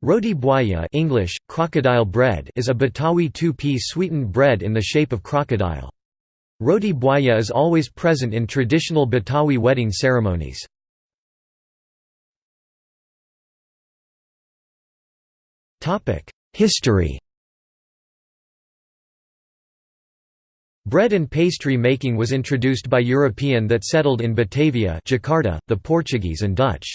Roti buaya English, crocodile bread is a Betawi two-piece sweetened bread in the shape of crocodile. Roti buaya is always present in traditional Betawi wedding ceremonies. History Bread and pastry making was introduced by European that settled in Batavia Jakarta, the Portuguese and Dutch.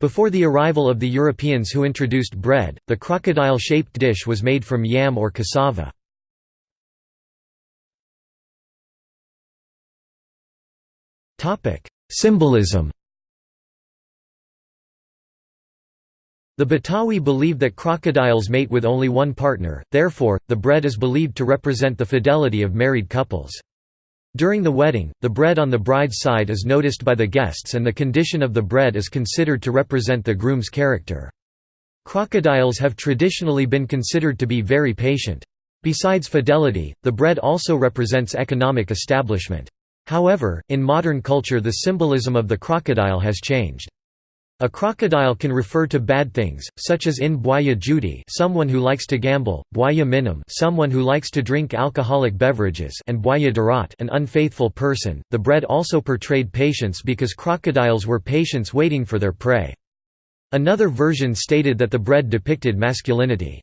Before the arrival of the Europeans who introduced bread, the crocodile-shaped dish was made from yam or cassava. Symbolism The Betawi believe that crocodiles mate with only one partner, therefore, the bread is believed to represent the fidelity of married couples. During the wedding, the bread on the bride's side is noticed by the guests and the condition of the bread is considered to represent the groom's character. Crocodiles have traditionally been considered to be very patient. Besides fidelity, the bread also represents economic establishment. However, in modern culture the symbolism of the crocodile has changed. A crocodile can refer to bad things, such as in buaya judi someone who likes to gamble, buaya minum someone who likes to drink alcoholic beverages and buaya darat an unfaithful person. The bread also portrayed patience because crocodiles were patients waiting for their prey. Another version stated that the bread depicted masculinity.